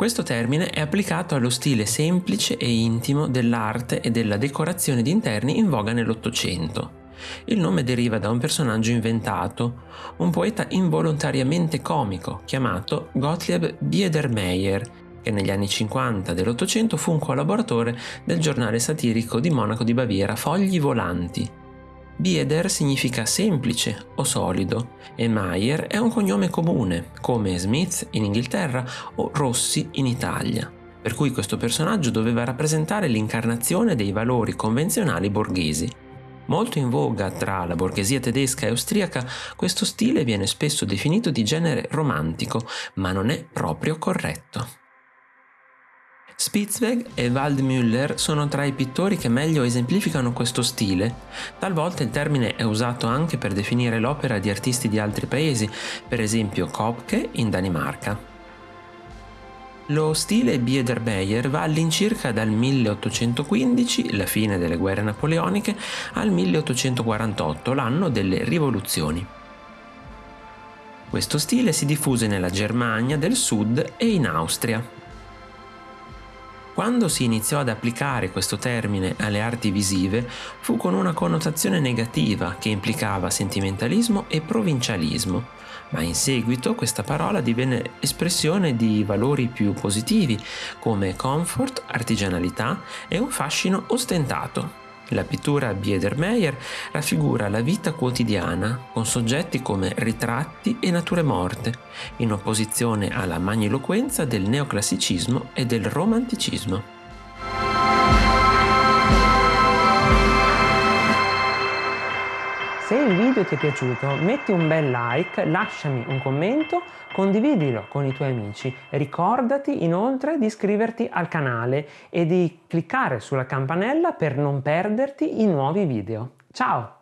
Questo termine è applicato allo stile semplice e intimo dell'arte e della decorazione di interni in voga nell'Ottocento. Il nome deriva da un personaggio inventato, un poeta involontariamente comico chiamato Gottlieb Biedermeier, che negli anni 50 dell'Ottocento fu un collaboratore del giornale satirico di Monaco di Baviera Fogli Volanti. Bieder significa semplice o solido e Meyer è un cognome comune, come Smith in Inghilterra o Rossi in Italia, per cui questo personaggio doveva rappresentare l'incarnazione dei valori convenzionali borghesi. Molto in voga tra la borghesia tedesca e austriaca, questo stile viene spesso definito di genere romantico, ma non è proprio corretto. Spitzweg e Waldmüller sono tra i pittori che meglio esemplificano questo stile. Talvolta il termine è usato anche per definire l'opera di artisti di altri paesi, per esempio Kopke in Danimarca. Lo stile Biedermeier va all'incirca dal 1815, la fine delle guerre napoleoniche, al 1848, l'anno delle rivoluzioni. Questo stile si diffuse nella Germania del Sud e in Austria. Quando si iniziò ad applicare questo termine alle arti visive fu con una connotazione negativa che implicava sentimentalismo e provincialismo, ma in seguito questa parola divenne espressione di valori più positivi come comfort, artigianalità e un fascino ostentato. La pittura Biedermeier raffigura la vita quotidiana con soggetti come ritratti e nature morte, in opposizione alla magniloquenza del neoclassicismo e del romanticismo. Se il video ti è piaciuto metti un bel like, lasciami un commento, condividilo con i tuoi amici. Ricordati inoltre di iscriverti al canale e di cliccare sulla campanella per non perderti i nuovi video. Ciao!